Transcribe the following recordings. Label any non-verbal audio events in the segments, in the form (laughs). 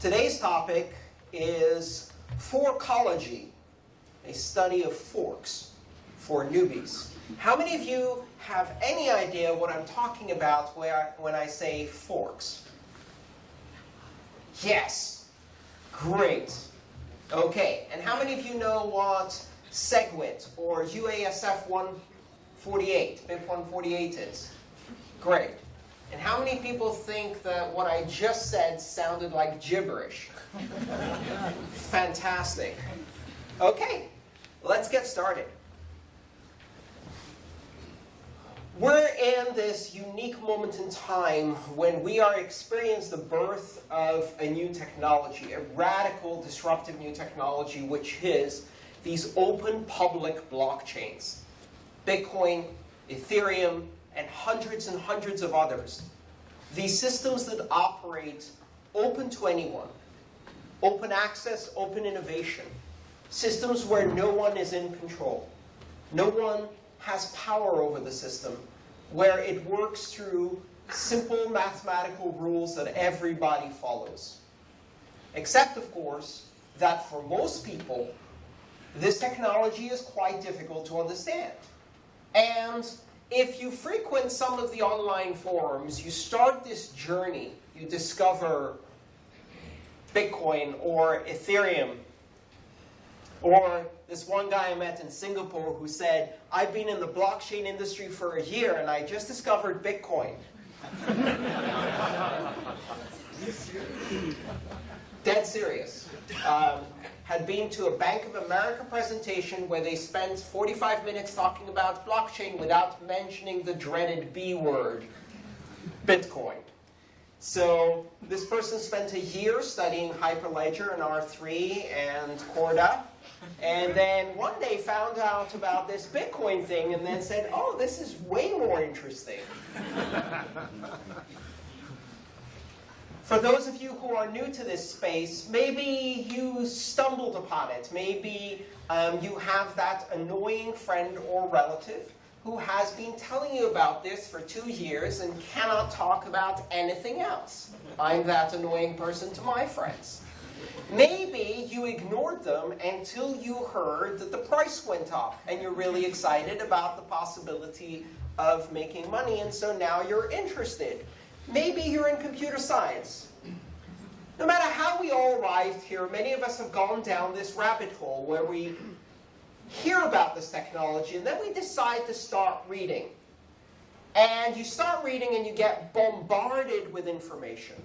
Today's topic is forkology, a study of forks for newbies. How many of you have any idea what I'm talking about when I say forks? Yes. Great. Okay, and how many of you know what SegWit or UASF 148, BIP 148 is? Great. And how many people think that what I just said sounded like gibberish? Fantastic. Okay, let's get started. We're in this unique moment in time when we are experiencing the birth of a new technology, a radical, disruptive new technology, which is these open public blockchains. Bitcoin, Ethereum, and hundreds and hundreds of others. These systems that operate open to anyone. Open access, open innovation. Systems where no one is in control. No one has power over the system where it works through simple mathematical rules that everybody follows. Except, of course, that for most people, this technology is quite difficult to understand. And if you frequent some of the online forums, you start this journey. You discover Bitcoin or Ethereum or this one guy I met in Singapore who said, I've been in the blockchain industry for a year and I just discovered Bitcoin. (laughs) Dead serious. Um, had been to a Bank of America presentation where they spent 45 minutes talking about blockchain without mentioning the dreaded B word, Bitcoin. So this person spent a year studying Hyperledger and R3 and Corda. And then one day found out about this Bitcoin thing and then said, oh, this is way more interesting. (laughs) For those of you who are new to this space, maybe you stumbled upon it. Maybe um, you have that annoying friend or relative who has been telling you about this for two years and cannot talk about anything else. I'm that annoying person to my friends. Maybe you ignored them until you heard that the price went up and you're really excited about the possibility of making money and so now you're interested. Maybe you're in computer science. No matter how we all arrived here, many of us have gone down this rabbit hole where we hear about this technology and then we decide to start reading. And you start reading and you get bombarded with information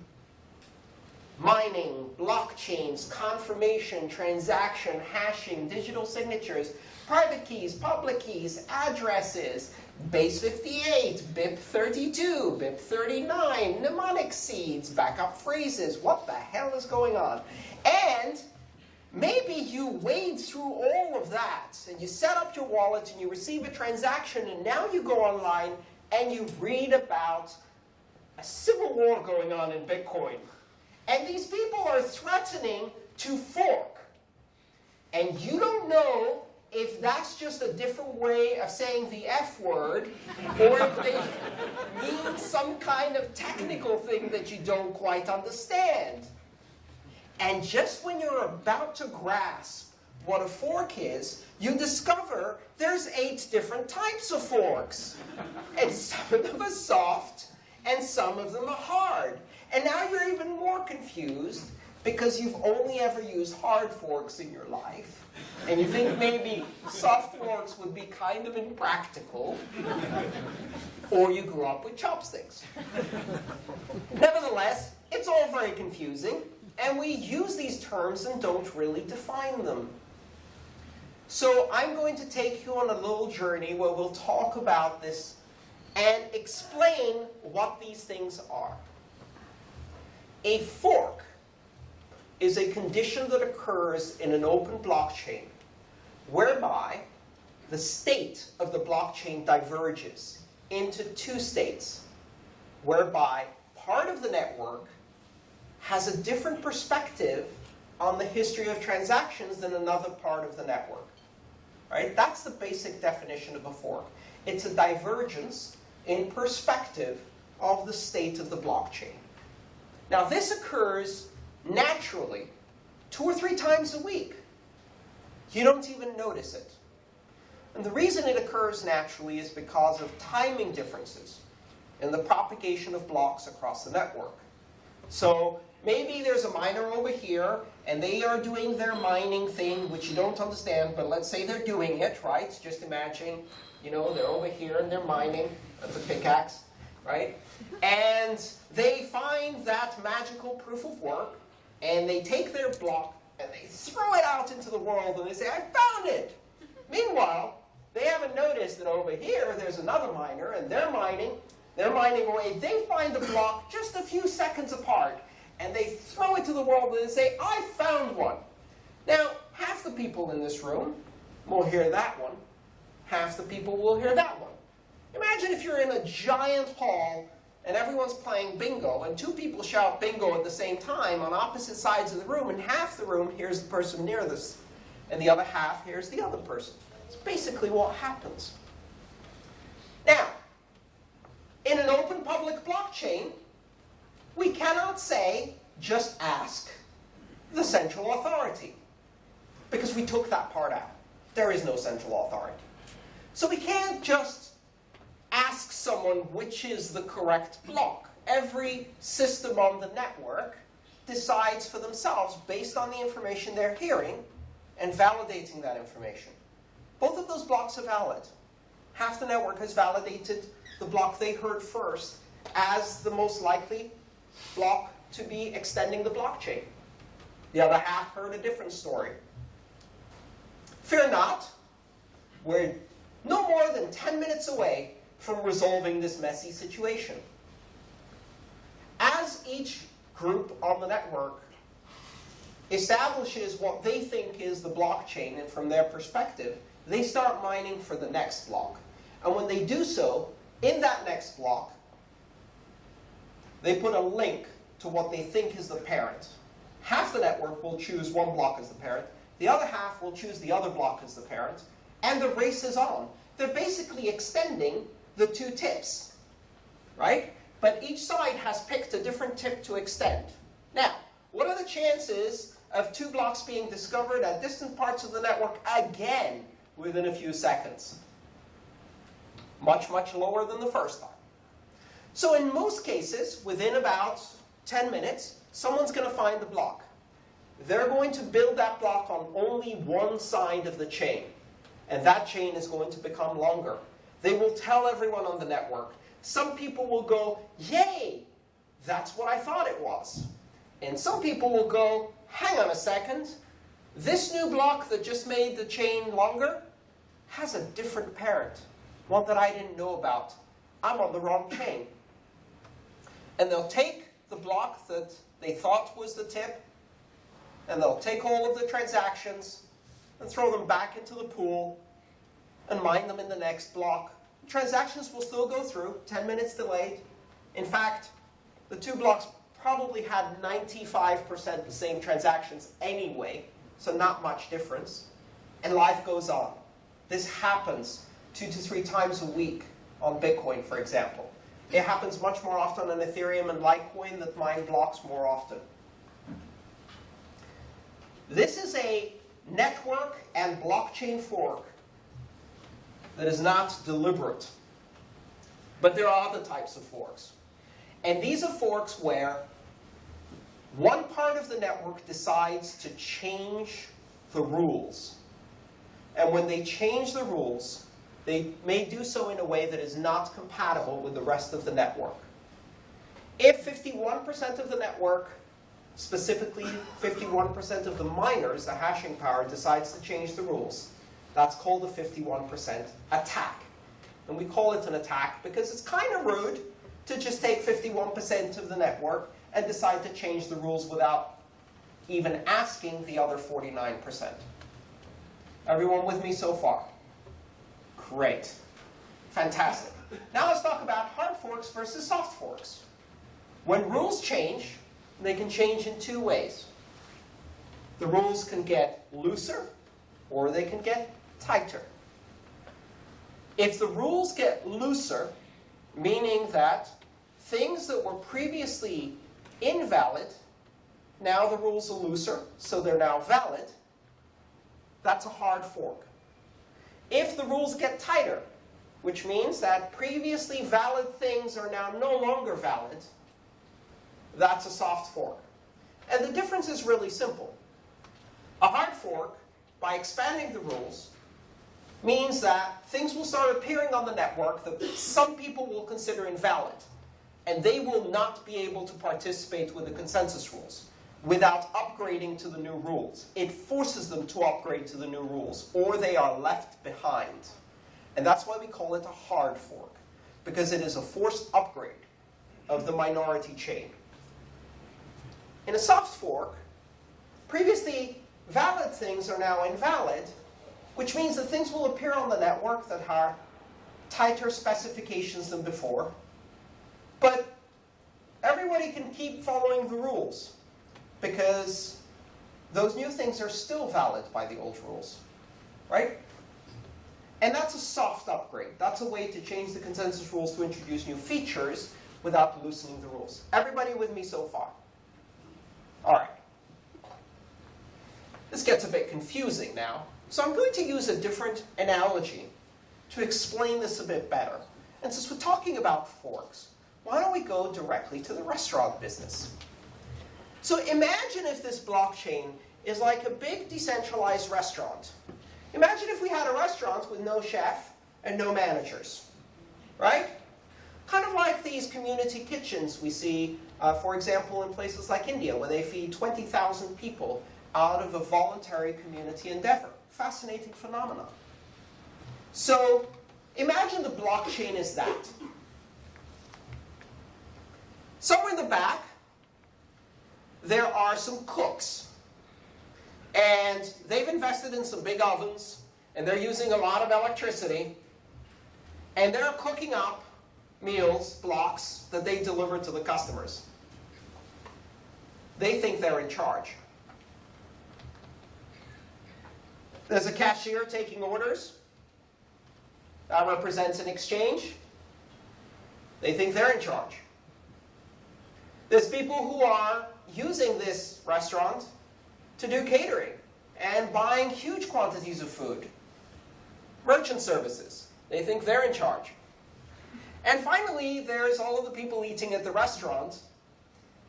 mining, blockchains, confirmation, transaction, hashing, digital signatures, private keys, public keys, addresses, base 58, BIP 32, BIP 39, mnemonic seeds, backup phrases. What the hell is going on? And maybe you wade through all of that, and you set up your wallet, and you receive a transaction, and now you go online, and you read about a civil war going on in Bitcoin. And these people are threatening to fork. And you don't know if that's just a different way of saying the F word, or if they mean some kind of technical thing that you don't quite understand. And just when you're about to grasp what a fork is, you discover there's eight different types of forks. And some of them are soft, and some of them are hard. And now you're even more confused because you've only ever used hard forks in your life. And you think maybe soft forks would be kind of impractical. Or you grew up with chopsticks. Nevertheless, it's all very confusing. And we use these terms and don't really define them. So I'm going to take you on a little journey where we'll talk about this and explain what these things are. A fork is a condition that occurs in an open blockchain whereby the state of the blockchain diverges into two states, whereby part of the network has a different perspective on the history of transactions than another part of the network. Right? That's the basic definition of a fork. It's a divergence in perspective of the state of the blockchain. Now this occurs naturally two or three times a week. You don't even notice it. And the reason it occurs naturally is because of timing differences in the propagation of blocks across the network. So maybe there's a miner over here, and they are doing their mining thing, which you don't understand, but let's say they're doing it, right? Just imagine, you know, they're over here and they're mining. That's a pickaxe, right? And they find that magical proof of work, and they take their block and they throw it out into the world, and they say, I found it! (laughs) Meanwhile, they haven't noticed that over here there's another miner, and they're mining. They're mining away. They find the block just a few seconds apart, and they throw it to the world and they say, I found one. Now, half the people in this room will hear that one. Half the people will hear that one. Imagine if you're in a giant hall and everyone's playing bingo, and two people shout bingo at the same time on opposite sides of the room, and half the room hears the person nearest, and the other half hears the other person. It's basically what happens. Now, in an open public blockchain, we cannot say, just ask the central authority. Because we took that part out. There is no central authority. So we can't just ask someone which is the correct block. Every system on the network decides for themselves based on the information they're hearing and validating that information. Both of those blocks are valid. Half the network has validated the block they heard first as the most likely block to be extending the blockchain. The other half heard a different story. Fear not, we're no more than 10 minutes away from resolving this messy situation. As each group on the network establishes what they think is the blockchain, and from their perspective, they start mining for the next block. And when they do so, in that next block, they put a link to what they think is the parent. Half the network will choose one block as the parent. The other half will choose the other block as the parent. And the race is on. They're basically extending the two tips, right? But each side has picked a different tip to extend. Now, what are the chances of two blocks being discovered at distant parts of the network again within a few seconds? Much, much lower than the first time. So in most cases, within about 10 minutes, someone's going to find the block. They're going to build that block on only one side of the chain. And that chain is going to become longer. They will tell everyone on the network. Some people will go, yay, that's what I thought it was. And some people will go, hang on a second, this new block that just made the chain longer has a different parent, one that I didn't know about. I'm on the wrong chain. And they'll take the block that they thought was the tip, and they'll take all of the transactions and throw them back into the pool and mine them in the next block. Transactions will still go through, 10 minutes delayed. In fact, the two blocks probably had 95% the same transactions anyway, so not much difference. And life goes on. This happens two to three times a week on Bitcoin, for example. It happens much more often on Ethereum and Litecoin that mine blocks more often. This is a network and blockchain fork that is not deliberate. But there are other types of forks. And these are forks where one part of the network decides to change the rules. And when they change the rules, they may do so in a way that is not compatible with the rest of the network. If 51% of the network, specifically 51% of the miners, the hashing power, decides to change the rules, that's called a 51% attack. And we call it an attack because it's kind of rude to just take 51% of the network and decide to change the rules without even asking the other 49%. Everyone with me so far? Great. Fantastic. Now let's talk about hard forks versus soft forks. When rules change, they can change in two ways. The rules can get looser or they can get tighter. If the rules get looser, meaning that things that were previously invalid now the rules are looser, so they're now valid, that's a hard fork. If the rules get tighter, which means that previously valid things are now no longer valid, that's a soft fork. And the difference is really simple. A hard fork, by expanding the rules, means that things will start appearing on the network that some people will consider invalid. And they will not be able to participate with the consensus rules without upgrading to the new rules. It forces them to upgrade to the new rules, or they are left behind. And that's why we call it a hard fork, because it is a forced upgrade of the minority chain. In a soft fork, previously valid things are now invalid, which means that things will appear on the network that have tighter specifications than before. But everybody can keep following the rules because those new things are still valid by the old rules, right? And that's a soft upgrade. That's a way to change the consensus rules to introduce new features without loosening the rules. Everybody with me so far? All right. This gets a bit confusing now. So I'm going to use a different analogy to explain this a bit better. And since we're talking about forks, why don't we go directly to the restaurant business? So imagine if this blockchain is like a big decentralized restaurant. Imagine if we had a restaurant with no chef and no managers, right? Kind of like these community kitchens we see, uh, for example, in places like India, where they feed 20,000 people out of a voluntary community endeavor. Fascinating phenomenon. So imagine the blockchain is that. Somewhere in the back, there are some cooks. And they've invested in some big ovens, and they're using a lot of electricity. And they're cooking up meals, blocks, that they deliver to the customers. They think they're in charge. There's a cashier taking orders. That represents an exchange. They think they're in charge. There's people who are using this restaurant to do catering and buying huge quantities of food. Merchant services. They think they're in charge. And finally, there's all of the people eating at the restaurant.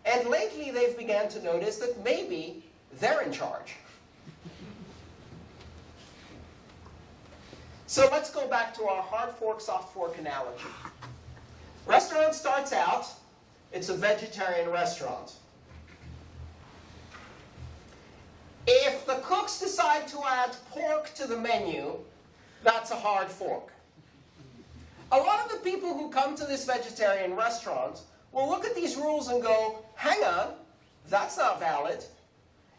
And lately, they've began to notice that maybe they're in charge. So let's go back to our hard fork, soft fork analogy. Restaurant starts out, it's a vegetarian restaurant. If the cooks decide to add pork to the menu, that's a hard fork. A lot of the people who come to this vegetarian restaurant will look at these rules and go, hang on, that's not valid.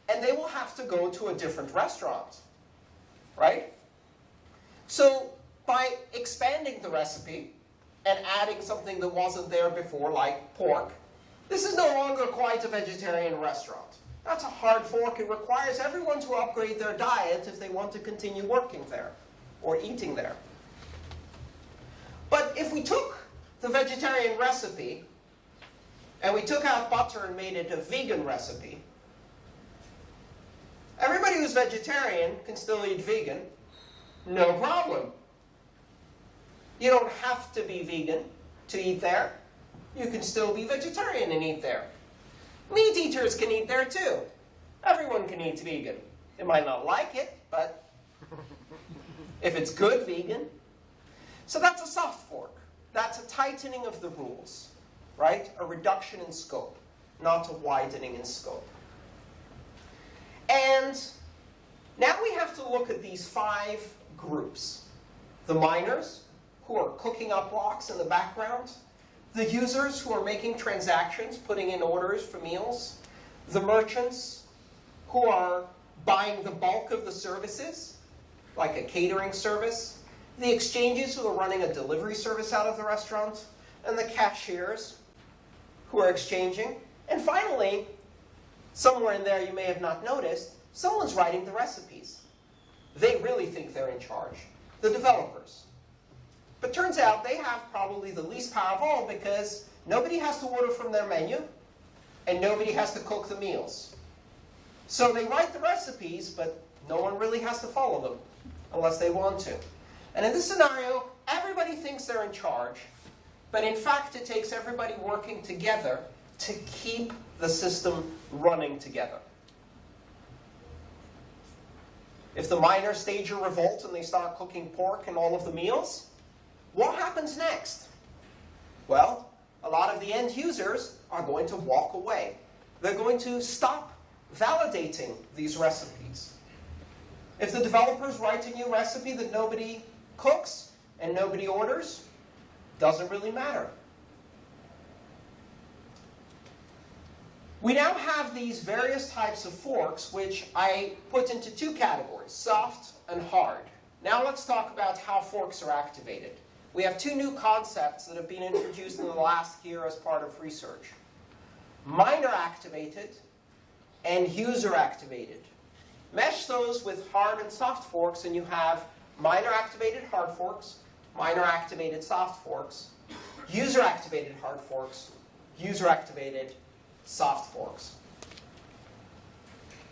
And they will have to go to a different restaurant. Right? So by expanding the recipe and adding something that wasn't there before, like pork, this is no longer quite a vegetarian restaurant. That's a hard fork. It requires everyone to upgrade their diet if they want to continue working there or eating there. But if we took the vegetarian recipe and we took out butter and made it a vegan recipe, everybody who's vegetarian can still eat vegan, no problem. You don't have to be vegan to eat there. You can still be vegetarian and eat there. Meat eaters can eat there too. Everyone can eat vegan. They might not like it, but (laughs) if it's good vegan. So that's a soft fork. That's a tightening of the rules, right? A reduction in scope, not a widening in scope. And now we have to look at these five groups. The miners, who are cooking up rocks in the background the users who are making transactions, putting in orders for meals, the merchants who are buying the bulk of the services, like a catering service, the exchanges who are running a delivery service out of the restaurant, and the cashiers who are exchanging. And finally, somewhere in there you may have not noticed, someone's writing the recipes. They really think they're in charge. The developers. But turns out they have probably the least power of all because nobody has to order from their menu and nobody has to cook the meals. So they write the recipes, but no one really has to follow them unless they want to. And in this scenario, everybody thinks they're in charge, but in fact it takes everybody working together to keep the system running together. If the miners stage a revolt and they start cooking pork in all of the meals, what happens next? Well, a lot of the end users are going to walk away. They're going to stop validating these recipes. If the developers write a new recipe that nobody cooks and nobody orders, doesn't really matter. We now have these various types of forks, which I put into two categories, soft and hard. Now let's talk about how forks are activated. We have two new concepts that have been introduced in the last year as part of research. Miner activated and user activated. Mesh those with hard and soft forks and you have miner activated hard forks, miner activated soft forks, user activated hard forks, user activated soft forks.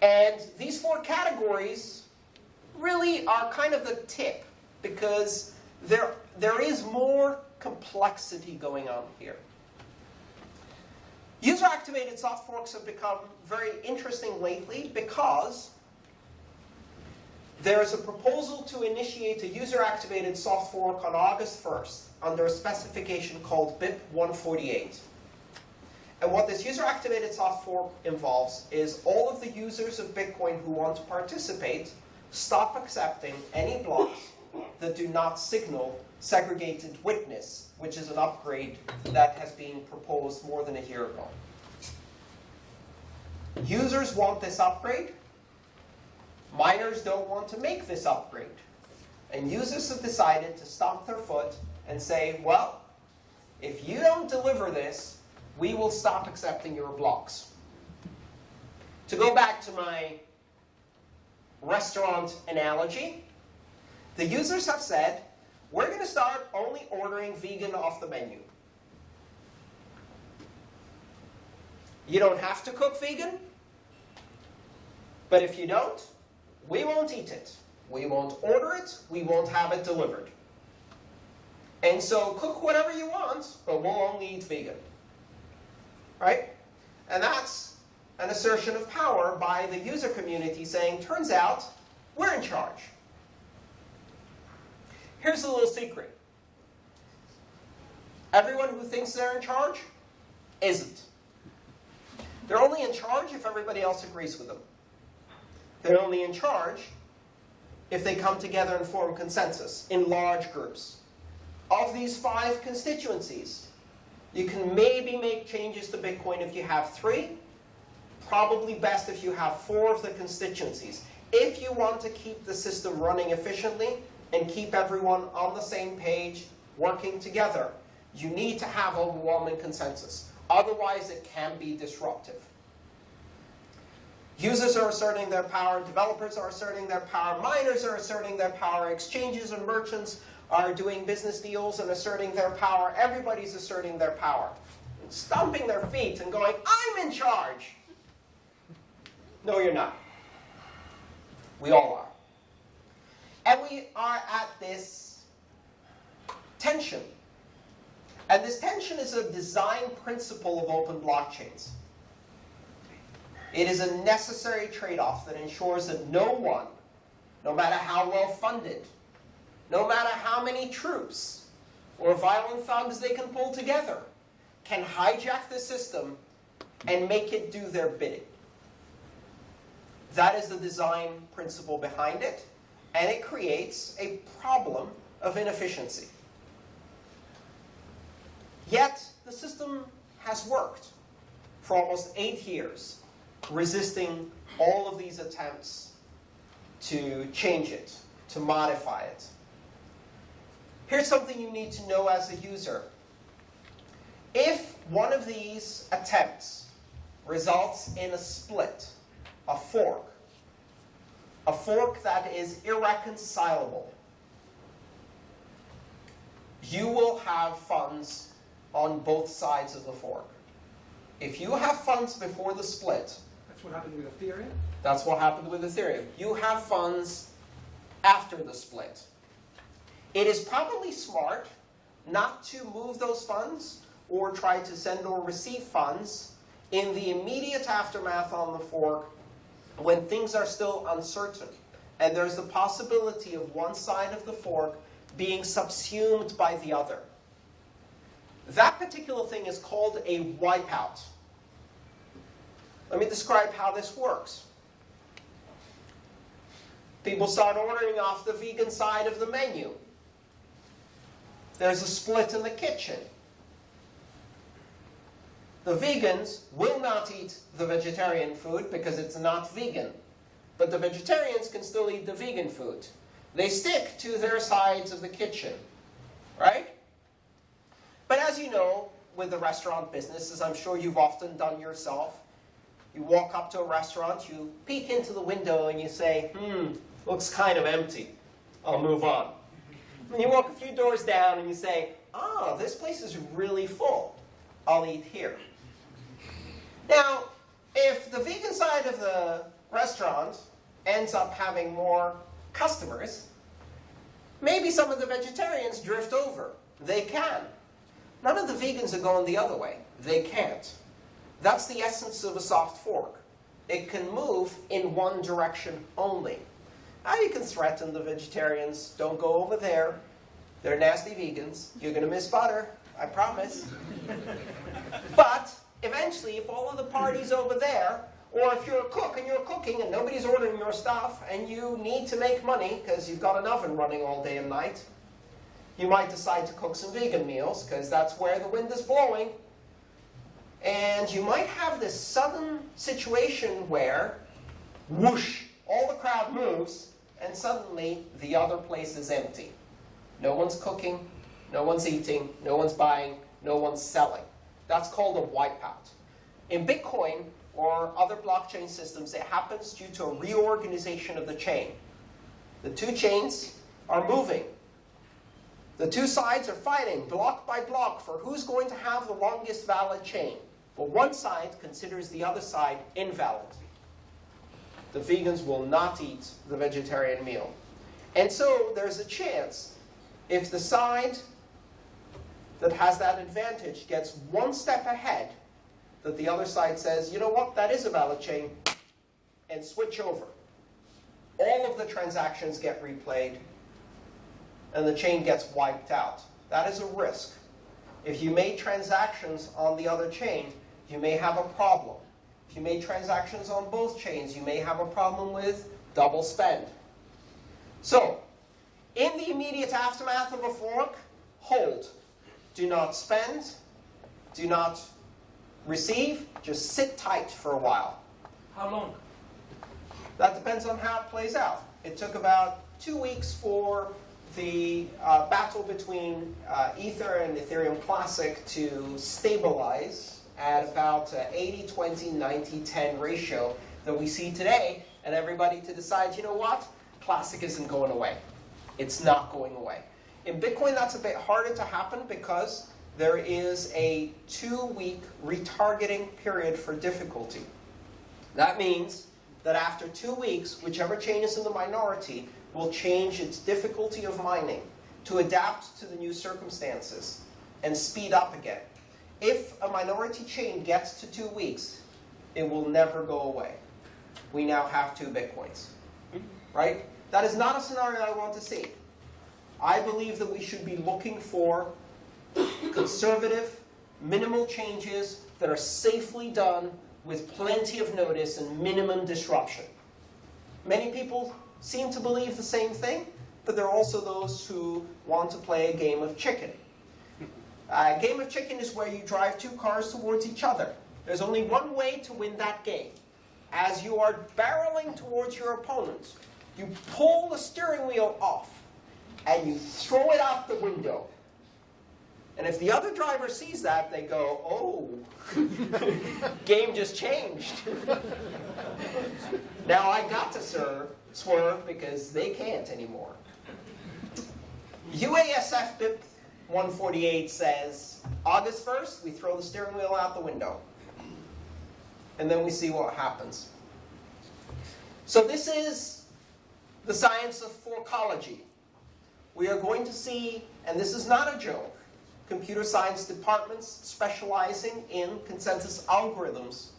And these four categories really are kind of the tip because there, there is more complexity going on here. User-activated soft forks have become very interesting lately because there is a proposal to initiate a user-activated soft fork on August 1st under a specification called BIP 148. And what this user-activated soft fork involves is all of the users of Bitcoin who want to participate stop accepting any blocks that do not signal segregated witness, which is an upgrade that has been proposed more than a year ago. Users want this upgrade. Miners don't want to make this upgrade. And users have decided to stomp their foot and say, well, if you don't deliver this, we will stop accepting your blocks. To go back to my restaurant analogy, the users have said, we're going to start only ordering vegan off the menu. You don't have to cook vegan, but if you don't, we won't eat it. We won't order it. We won't have it delivered. And so cook whatever you want, but we'll only eat vegan. Right? And that's an assertion of power by the user community saying, turns out, we're in charge. Here's a little secret. Everyone who thinks they're in charge isn't. They're only in charge if everybody else agrees with them. They're only in charge if they come together and form consensus in large groups. Of these five constituencies, you can maybe make changes to Bitcoin if you have three. Probably best if you have four of the constituencies. If you want to keep the system running efficiently, and keep everyone on the same page, working together. You need to have overwhelming consensus. Otherwise, it can be disruptive. Users are asserting their power, developers are asserting their power, miners are asserting their power, exchanges and merchants are doing business deals and asserting their power. Everybody's asserting their power. Stomping their feet and going, I'm in charge. No, you're not. We all are. And we are at this tension. And this tension is a design principle of open blockchains. It is a necessary trade-off that ensures that no one, no matter how well funded, no matter how many troops or violent thugs they can pull together, can hijack the system and make it do their bidding. That is the design principle behind it and it creates a problem of inefficiency. Yet, the system has worked for almost eight years, resisting all of these attempts to change it, to modify it. Here's something you need to know as a user. If one of these attempts results in a split, a fork, a fork that is irreconcilable, you will have funds on both sides of the fork. If you have funds before the split, That's what happened with Ethereum? That's what happened with Ethereum. You have funds after the split. It is probably smart not to move those funds or try to send or receive funds in the immediate aftermath on the fork when things are still uncertain. And there's the possibility of one side of the fork being subsumed by the other. That particular thing is called a wipeout. Let me describe how this works. People start ordering off the vegan side of the menu. There's a split in the kitchen. The vegans will not eat the vegetarian food because it's not vegan. But the vegetarians can still eat the vegan food. They stick to their sides of the kitchen, right? But as you know, with the restaurant business, as I'm sure you've often done yourself, you walk up to a restaurant, you peek into the window and you say, hmm, looks kind of empty. I'll move on. And you walk a few doors down and you say, ah, this place is really full. I'll eat here. Now, if the vegan side of the restaurant ends up having more customers, maybe some of the vegetarians drift over. They can. None of the vegans are going the other way. They can't. That's the essence of a soft fork. It can move in one direction only. Now you can threaten the vegetarians, don't go over there. They're nasty vegans. You're going to miss butter, I promise. but eventually, if all of the parties over there, or if you're a cook and you're cooking and nobody's ordering your stuff and you need to make money because you've got an oven running all day and night, you might decide to cook some vegan meals because that's where the wind is blowing. And you might have this sudden situation where, whoosh, all the crowd moves, and suddenly the other place is empty. No one's cooking, no one's eating, no one's buying, no one's selling. That's called a wipeout. In Bitcoin or other blockchain systems, it happens due to a reorganization of the chain. The two chains are moving. The two sides are fighting block by block for who's going to have the longest valid chain. But one side considers the other side invalid. The vegans will not eat the vegetarian meal. And so there's a chance if the side that has that advantage gets one step ahead, that the other side says, you know what, that is a valid chain, and switch over. All of the transactions get replayed, and the chain gets wiped out. That is a risk. If you made transactions on the other chain, you may have a problem. If you made transactions on both chains, you may have a problem with double spend. So, in the immediate aftermath of a fork, hold. Do not spend. Do not receive. Just sit tight for a while. How long? That depends on how it plays out. It took about two weeks for the uh, battle between uh, Ether and Ethereum Classic to stabilize at about uh, 80, 20, 90, 10 ratio that we see today, and everybody to decide, you know what, Classic isn't going away. It's not going away. In Bitcoin, that's a bit harder to happen because there is a two-week retargeting period for difficulty. That means that after two weeks, whichever chain is in the minority will change its difficulty of mining to adapt to the new circumstances and speed up again. If a minority chain gets to two weeks, it will never go away. We now have two Bitcoins. Right? That is not a scenario I want to see. I believe that we should be looking for conservative, minimal changes that are safely done with plenty of notice and minimum disruption. Many people seem to believe the same thing, but there are also those who want to play a game of chicken. A game of chicken is where you drive two cars towards each other. There's only one way to win that game. As you are barreling towards your opponent, you pull the steering wheel off and you throw it out the window. And if the other driver sees that, they go, oh, (laughs) game just changed. (laughs) now I got to serve, swerve because they can't anymore. UASF BIP 148 says, August 1st, we throw the steering wheel out the window. and then we see what happens. So this is the science of forkology. We are going to see, and this is not a joke, computer science departments specializing in consensus algorithms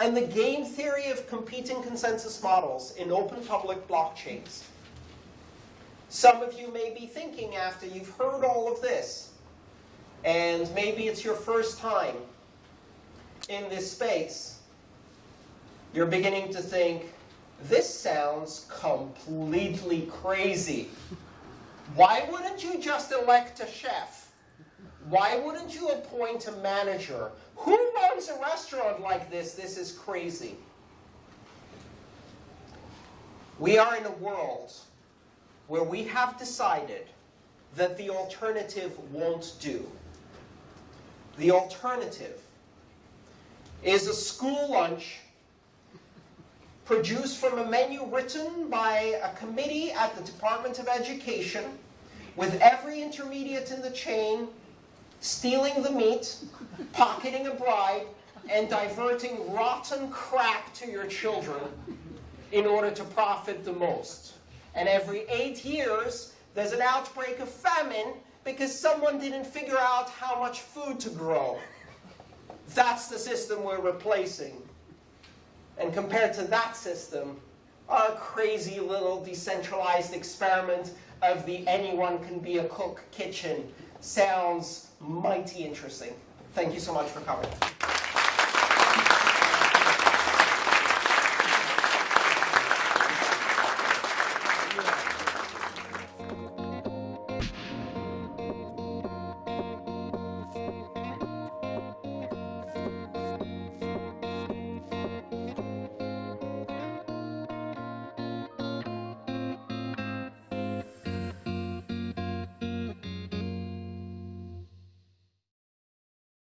and the game theory of competing consensus models in open public blockchains. Some of you may be thinking after you've heard all of this, and maybe it's your first time in this space, you're beginning to think, this sounds completely crazy. Why wouldn't you just elect a chef? Why wouldn't you appoint a manager? Who runs a restaurant like this? This is crazy. We are in a world where we have decided that the alternative won't do. The alternative is a school lunch produced from a menu written by a committee at the Department of Education with every intermediate in the chain stealing the meat, pocketing a bribe, and diverting rotten crap to your children in order to profit the most. And every eight years, there's an outbreak of famine because someone didn't figure out how much food to grow. That's the system we're replacing. And compared to that system, our crazy little decentralized experiment of the anyone can be a cook kitchen sounds mighty interesting. Thank you so much for coming.